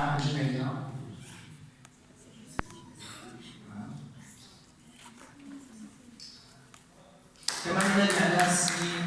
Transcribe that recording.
أجمعين كما عندنا على سي